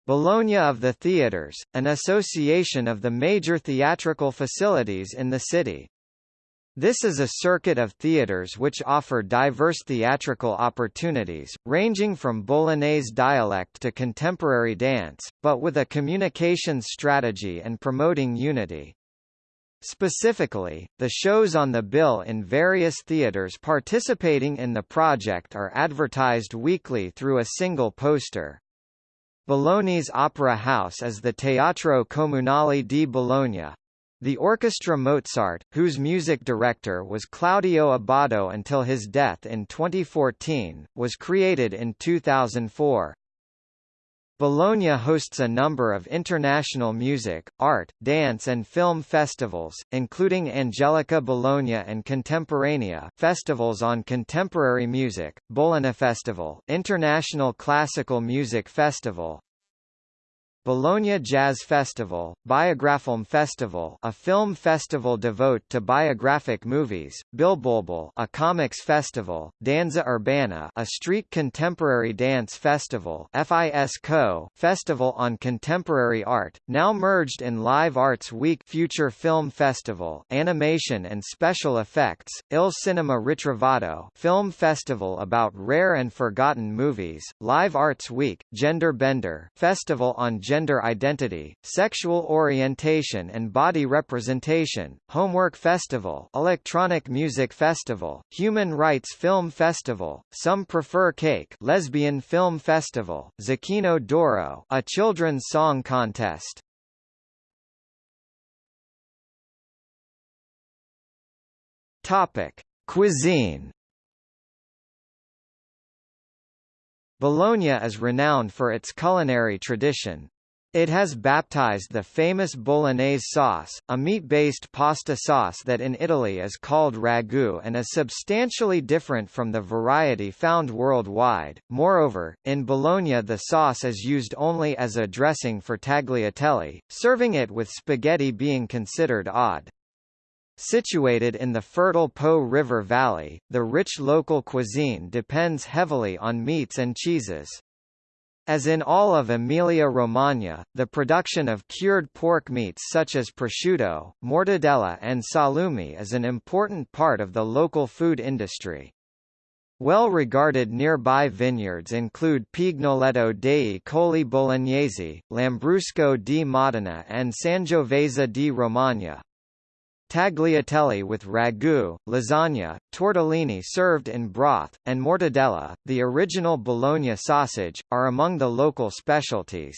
Bologna of the Theatres, an association of the major theatrical facilities in the city. This is a circuit of theatres which offer diverse theatrical opportunities, ranging from Bolognese dialect to contemporary dance, but with a communications strategy and promoting unity. Specifically, the shows on the bill in various theatres participating in the project are advertised weekly through a single poster. Bologna's opera house is the Teatro Comunale di Bologna. The Orchestra Mozart, whose music director was Claudio Abbado until his death in 2014, was created in 2004. Bologna hosts a number of international music, art, dance and film festivals, including Angelica Bologna and Contemporanea festivals on contemporary music, Bologna Festival, International Classical Music Festival, Bologna Jazz Festival, Biograffilm Festival a film festival devote to biographic movies, BilBOlbul a comics festival, Danza Urbana a street contemporary dance festival FISCO festival on contemporary art, now merged in Live Arts Week Future Film Festival Animation and Special Effects, Il Cinema Ritrovato film festival about rare and forgotten movies, Live Arts Week, Gender Bender festival on gender gender identity, sexual orientation and body representation, Homework Festival Electronic Music Festival, Human Rights Film Festival, Some Prefer Cake Lesbian Film Festival, Zucchino d'Oro a children's song contest. Topic: Cuisine Bologna is renowned for its culinary tradition. It has baptized the famous bolognese sauce, a meat-based pasta sauce that in Italy is called ragu and is substantially different from the variety found worldwide. Moreover, in Bologna the sauce is used only as a dressing for tagliatelle, serving it with spaghetti being considered odd. Situated in the fertile Po River Valley, the rich local cuisine depends heavily on meats and cheeses. As in all of Emilia-Romagna, the production of cured pork meats such as prosciutto, mortadella and salumi is an important part of the local food industry. Well-regarded nearby vineyards include Pignoletto dei Colli Bolognesi, Lambrusco di Modena and Sangiovese di Romagna. Tagliatelle with ragu, lasagna, tortellini served in broth, and mortadella, the original Bologna sausage, are among the local specialties.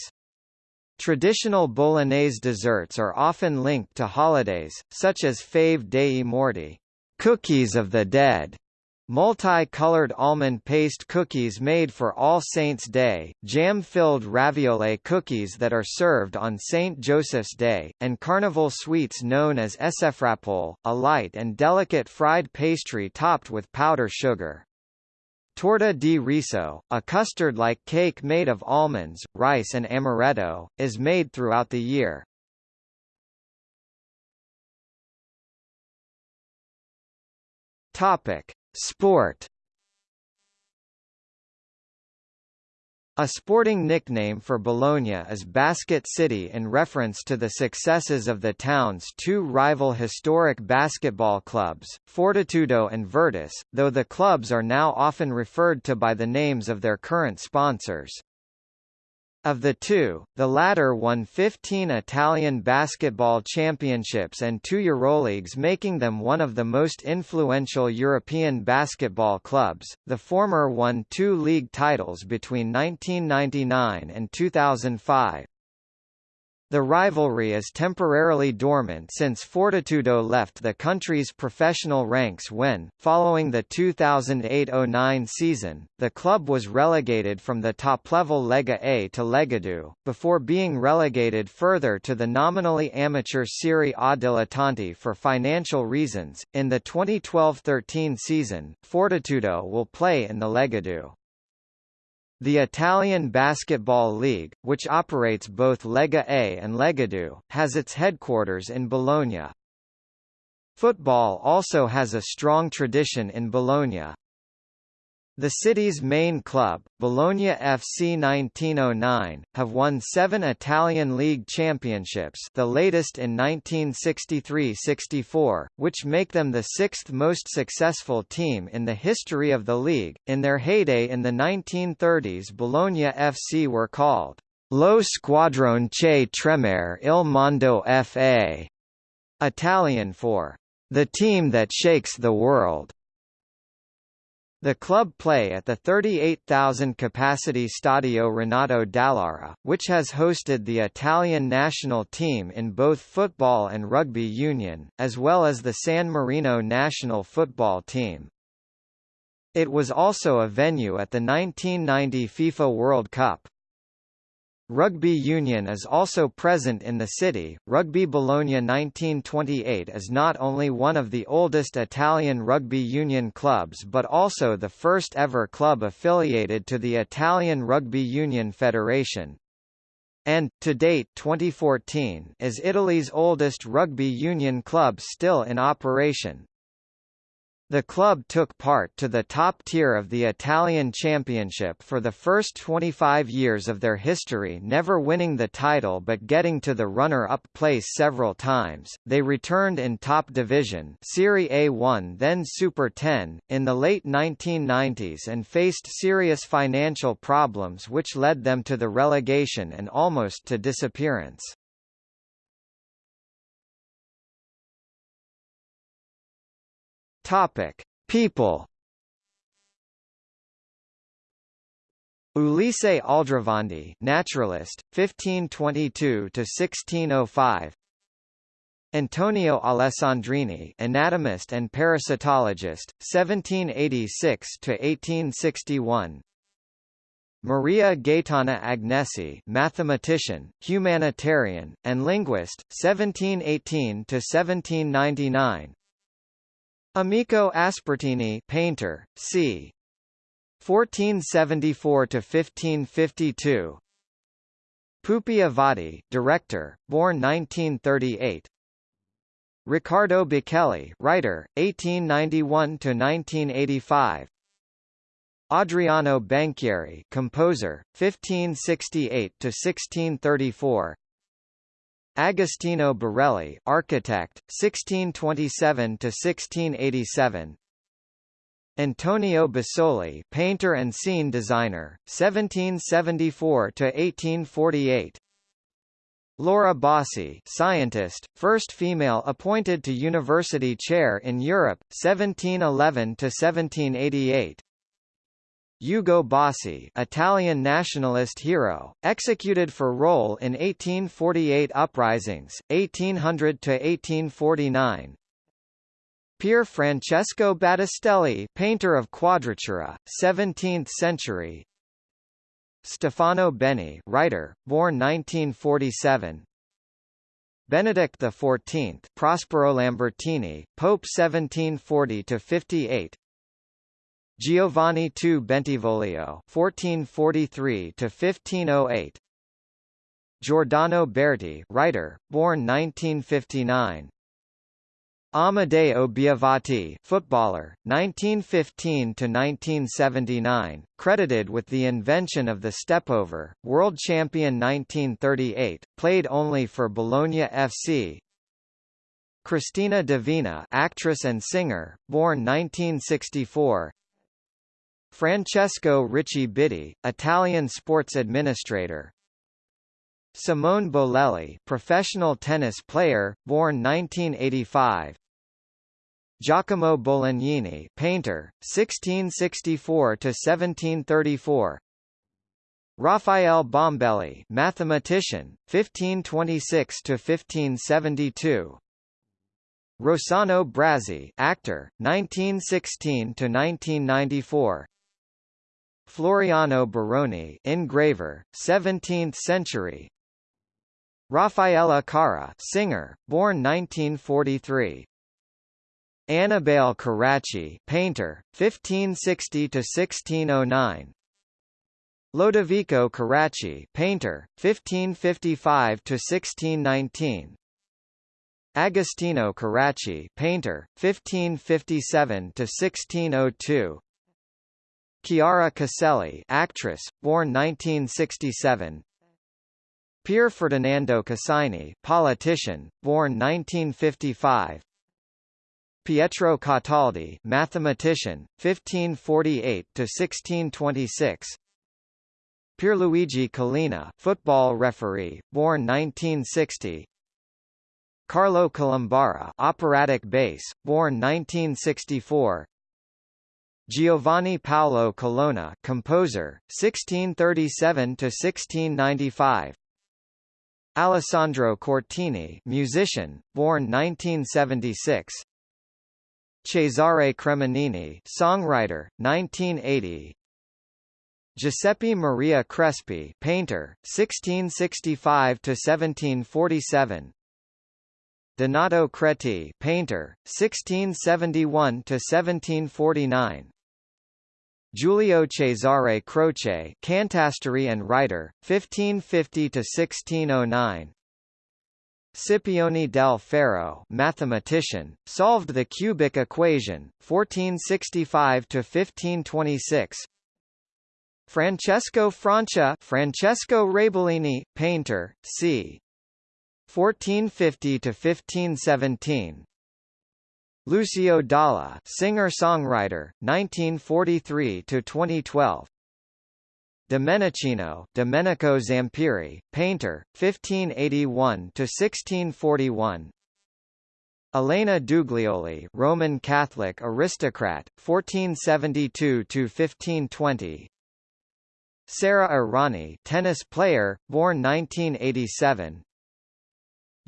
Traditional Bolognese desserts are often linked to holidays, such as Fave dei Morti, cookies of the dead, Multi-colored almond paste cookies made for All Saints' Day, jam-filled ravioli cookies that are served on St. Joseph's Day, and carnival sweets known as sfrappole, a light and delicate fried pastry topped with powder sugar. Torta di riso, a custard-like cake made of almonds, rice and amaretto, is made throughout the year. Topic: Sport A sporting nickname for Bologna is Basket City in reference to the successes of the town's two rival historic basketball clubs, Fortitudo and Virtus, though the clubs are now often referred to by the names of their current sponsors. Of the two, the latter won 15 Italian basketball championships and two Euroleagues making them one of the most influential European basketball clubs. The former won two league titles between 1999 and 2005. The rivalry is temporarily dormant since Fortitudo left the country's professional ranks when, following the 2008–09 season, the club was relegated from the top-level Lega A to Lega before being relegated further to the nominally amateur Serie A Dilettanti for financial reasons. In the 2012–13 season, Fortitudo will play in the Lega the Italian Basketball League, which operates both Lega A and Legadue, has its headquarters in Bologna. Football also has a strong tradition in Bologna. The city's main club, Bologna FC 1909, have won seven Italian league championships the latest in 1963–64, which make them the sixth most successful team in the history of the league. In their heyday in the 1930s Bologna FC were called Lo Squadrone che tremere il mondo FA, Italian for the team that shakes the world. The club play at the 38,000-capacity Stadio Renato Dall'Ara, which has hosted the Italian national team in both football and rugby union, as well as the San Marino national football team. It was also a venue at the 1990 FIFA World Cup. Rugby union is also present in the city. Rugby Bologna 1928 is not only one of the oldest Italian rugby union clubs but also the first ever club affiliated to the Italian Rugby Union Federation. And, to date 2014, is Italy's oldest rugby union club still in operation. The club took part to the top tier of the Italian Championship for the first 25 years of their history never winning the title but getting to the runner-up place several times. They returned in top division Serie A1 then Super 10, in the late 1990s and faced serious financial problems which led them to the relegation and almost to disappearance. Topic: People. Ulisse Aldrovandi, naturalist, 1522 to 1605. Antonio Alessandrini, anatomist and parasitologist, 1786 to 1861. Maria Gaetana Agnesi, mathematician, humanitarian, and linguist, 1718 to 1799. Amico Aspertini, painter, c. 1474 to 1552. Pupi Avati, director, born 1938. Riccardo Bacchelli, writer, 1891 to 1985. Adriano Banchieri, composer, 1568 to 1634. Agostino Barelli, architect, 1627 to 1687. Antonio Basoli, painter and scene designer, 1774 to 1848. Laura Bassi, scientist, first female appointed to university chair in Europe, 1711 to 1788. Ugo Bassi Italian nationalist hero, executed for role in 1848 uprisings, 1800–1849 Pier Francesco Battistelli painter of quadratura, 17th century. Stefano Benni writer, born 1947 Benedict XIV Prospero Lambertini, Pope 1740–58 Giovanni II Bentivoglio (1443–1508). Giordano Berti, writer, born 1959. Amedeo Biavati, footballer, 1915 to 1979, credited with the invention of the stepover, world champion 1938, played only for Bologna FC. Cristina D'Avena, actress and singer, born 1964. Francesco Ricci Bitti, Italian sports administrator, Simone Bolelli, professional tennis player, born 1985. Giacomo Bolognini, painter, 1664 to 1734. Raphael Bombelli, mathematician, 1526 to 1572. Rossano Brazzi, actor, 1916 to 1994. Floriano Baroni, engraver, 17th century. Raffaella Carrà, singer, born 1943. Annibale Carracci, painter, 1560 to 1609. Lodovico Carracci, painter, 1555 to 1619. Agostino Carracci, painter, 1557 to 1602. Chiara Caselli, actress, born 1967. Pier Ferdinando Casini, politician, born 1955. Pietro Cataldi, mathematician, 1548 to 1626. Pierluigi Collina, football referee, born 1960. Carlo Colombara, operatic bass, born 1964. Giovanni Paolo Colonna, composer, 1637 to 1695. Alessandro Cortini, musician, born 1976. Cesare Cremonini, songwriter, 1980. Giuseppe Maria Crespi, painter, 1665 to 1747. Donato Creti, painter, 1671 to 1749. Giulio Cesare Croce, cantastorie and writer, 1550 to 1609. Scipione del Ferro, mathematician, solved the cubic equation, 1465 to 1526. Francesco Francia, Francesco Raibolini, painter, c. 1450 to 1517. Lucio Dalla, singer-songwriter, 1943 to 2012. Domenichino, Domenico Zampieri, painter, 1581 to 1641. Elena Duglioli, Roman Catholic aristocrat, 1472 to 1520. Sara Errani, tennis player, born 1987.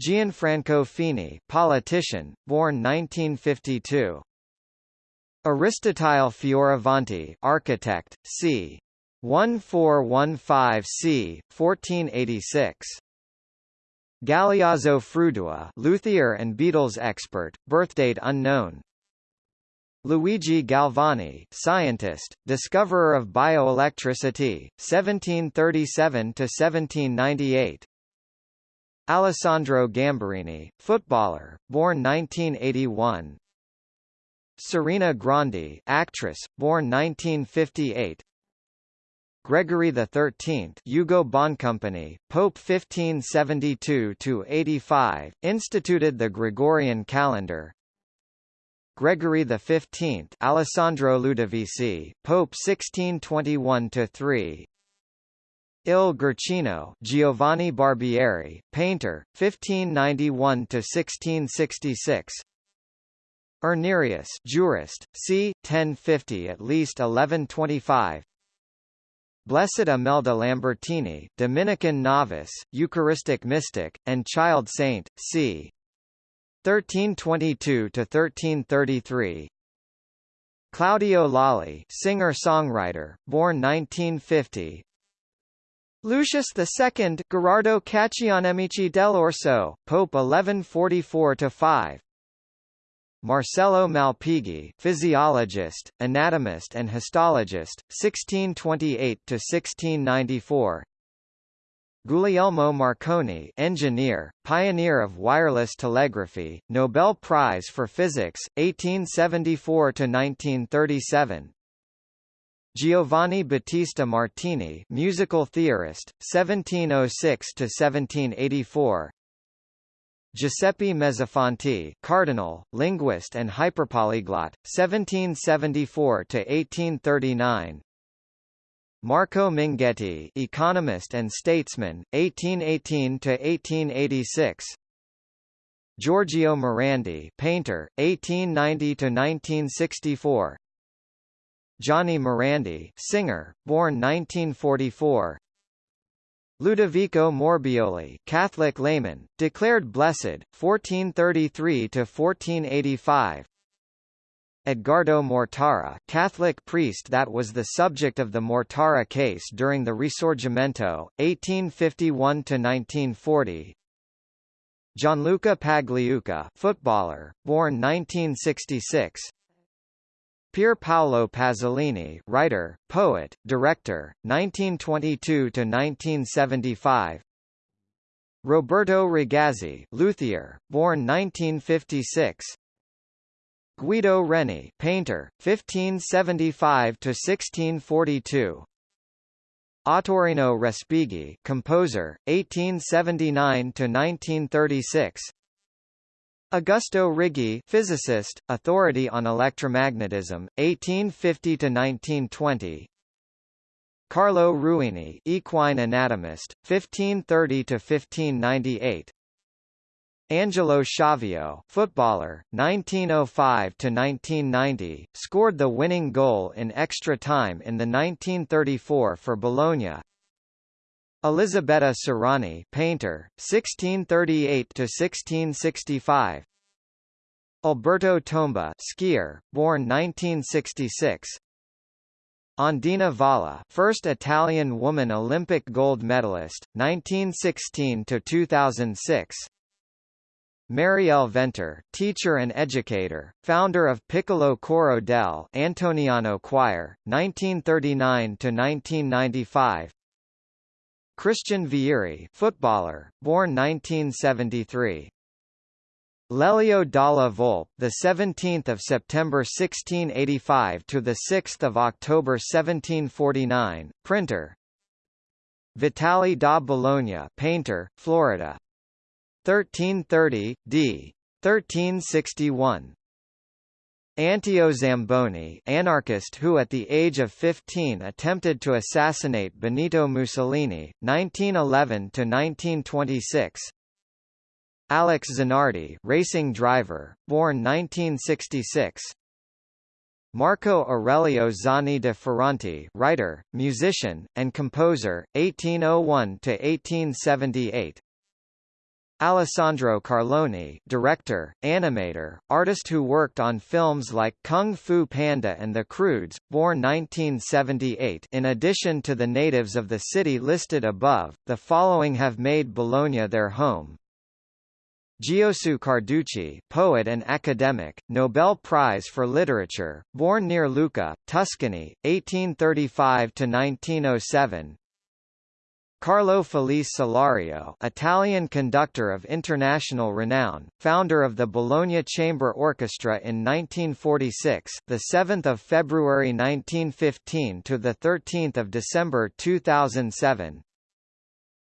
Gianfranco Fini, politician, born 1952. Aristotile Fioravanti, architect, c. 1415 c. 1486. Galeazzo Frudua, luthier and Beatles expert, birthdate unknown. Luigi Galvani, scientist, discoverer of bioelectricity, 1737 to 1798. Alessandro Gamberini, footballer, born 1981. Serena Grandi, actress, born 1958. Gregory XIII, Ugo Boncompagni, Pope 1572 to 85, instituted the Gregorian calendar. Gregory XV, Alessandro Ludovisi, Pope 1621 to 3, Il Guercino, Giovanni Barbieri, painter, 1591 to 1666. Irnerius, jurist, c. 1050 at least 1125. Blessed Imelda Lambertini, Dominican novice, Eucharistic mystic, and child saint, c. 1322 to 1333. Claudio Lolli, singer-songwriter, born 1950, Lucius II, Gerardo Caccianemici dell'Orso, Pope 1144–5 Marcello Malpighi, physiologist, anatomist and histologist, 1628–1694 Guglielmo Marconi engineer, pioneer of wireless telegraphy, Nobel Prize for Physics, 1874–1937 Giovanni Battista Martini musical theorist, 1706 to 1784. Giuseppe Mezzofanti, cardinal, linguist and hyperpolyglot, 1774 to 1839. Marco Minghetti, economist and statesman, 1818 to 1886. Giorgio Morandi, painter, 1890–1964 Gianni Morandi, singer, born 1944 Ludovico Morbioli, Catholic layman, declared blessed, 1433 to 1485. Edgardo Mortara, Catholic priest that was the subject of the Mortara case during the Risorgimento, 1851 to 1940. Gianluca Pagliuca, footballer, born 1966. Pier Paolo Pasolini, writer, poet, director, 1922 to 1975. Roberto Ragazzi, luthier, born 1956. Guido Reni, painter, 1575 to 1642. Ottorino Respighi, composer, 1879 to 1936. Augusto Righi, physicist, authority on electromagnetism, 1850 to 1920. Carlo Ruini, equine anatomist, 1530 to 1598. Angelo Schiavio, footballer, 1905 to 1990, scored the winning goal in extra time in the 1934 for Bologna. Elisabetta Sirani, painter, 1638 to 1665. Alberto Tomba, skier, born 1966. Ondina Valla, first Italian woman Olympic gold medalist, 1916 to 2006. Mariele Ventre, teacher and educator, founder of Piccolo Coro del Antoniano Choir, 1939 to 1995. Christian Vieri, footballer, born 1973. Lelio Dalla Volpe, the 17th of September 1685 to the 6th of October 1749, printer. Vitale da Bologna, painter, Florida. 1330 d. 1361. Anteo Zamboni anarchist who at the age of 15 attempted to assassinate Benito Mussolini, 1911–1926 Alex Zanardi racing driver, born 1966 Marco Aurelio Zani de Ferranti writer, musician, and composer, 1801–1878 Alessandro Carloni director, animator, artist who worked on films like Kung Fu Panda and The Croods, born 1978 in addition to the natives of the city listed above, the following have made Bologna their home. Giosuè Carducci poet and academic, Nobel Prize for Literature, born near Lucca, Tuscany, 1835–1907 Carlo Felice Cillario, Italian conductor of international renown, founder of the Bologna Chamber Orchestra in 1946, the 7th of February 1915 to the 13th of December 2007.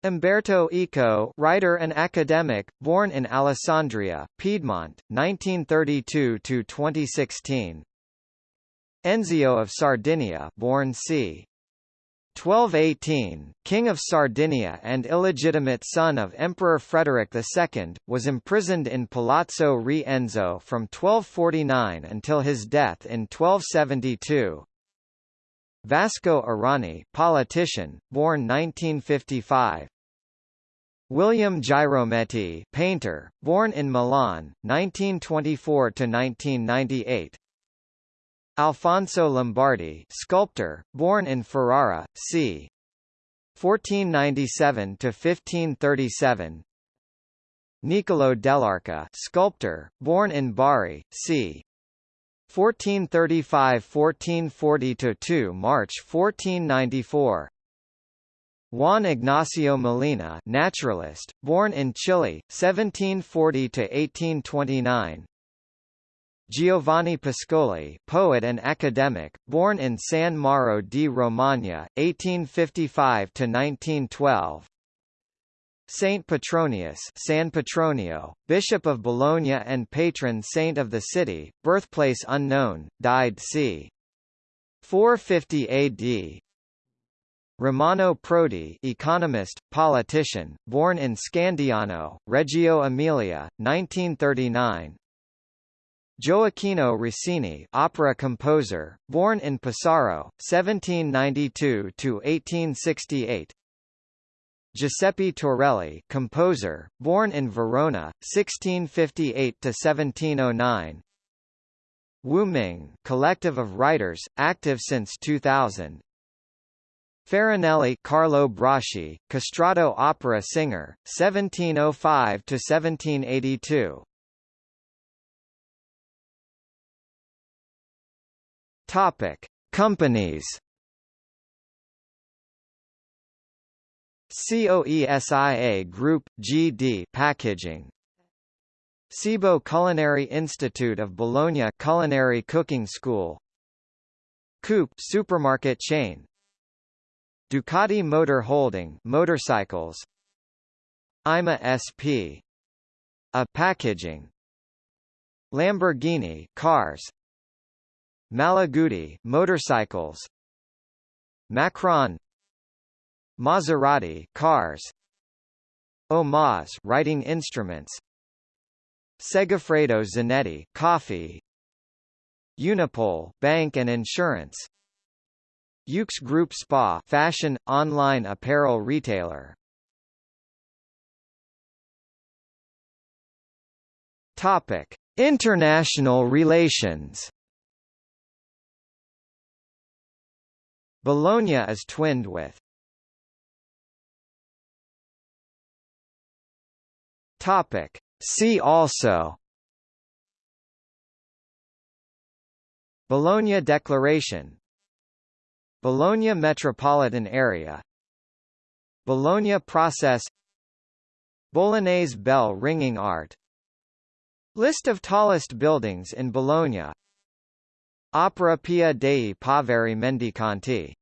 Umberto Eco, writer and academic, born in Alessandria, Piedmont, 1932 to 2016. Enzio of Sardinia, born c. 1218, King of Sardinia and illegitimate son of Emperor Frederick II, was imprisoned in Palazzo Re Enzo from 1249 until his death in 1272. Vasco Errani politician, born 1955. William Girometti painter, born in Milan, 1924–1998 Alfonso Lombardi, sculptor, born in Ferrara, c. 1497 to 1537. Niccolo Dell'Arca, sculptor, born in Bari, c. 1435–1440 to 2 March 1494. Juan Ignacio Molina, naturalist, born in Chile, 1740 to 1829. Giovanni Pascoli, poet and academic, born in San Mauro di Romagna, 1855 to 1912. Saint Petronius San Petronio, Bishop of Bologna and patron saint of the city, birthplace unknown, died c. 450 AD. Romano Prodi economist, politician, born in Scandiano, Reggio Emilia, 1939 Gioacchino Rossini opera composer, born in Pesaro, 1792–1868 Giuseppe Torelli composer, born in Verona, 1658–1709 Wu Ming collective of writers, active since 2000 Farinelli Carlo Broschi, castrato opera singer, 1705 to 1782. Topic: Companies. COESIA Group GD Packaging Cibo Culinary Institute of Bologna Culinary Cooking School Coop supermarket chain Ducati Motor Holding motorcycles IMA SP a packaging Lamborghini cars Malaguti motorcycles. Macron. Maserati cars. Omas writing instruments. Segafredo Zanetti coffee. Unipol bank and insurance. Yoox Group Spa fashion, online apparel retailer. Topic. International relations Bologna is twinned with Topic. See also Bologna Declaration Bologna metropolitan area Bologna process Bolognese bell ringing art List of tallest buildings in Bologna Opera Pia dei Poveri Mendicanti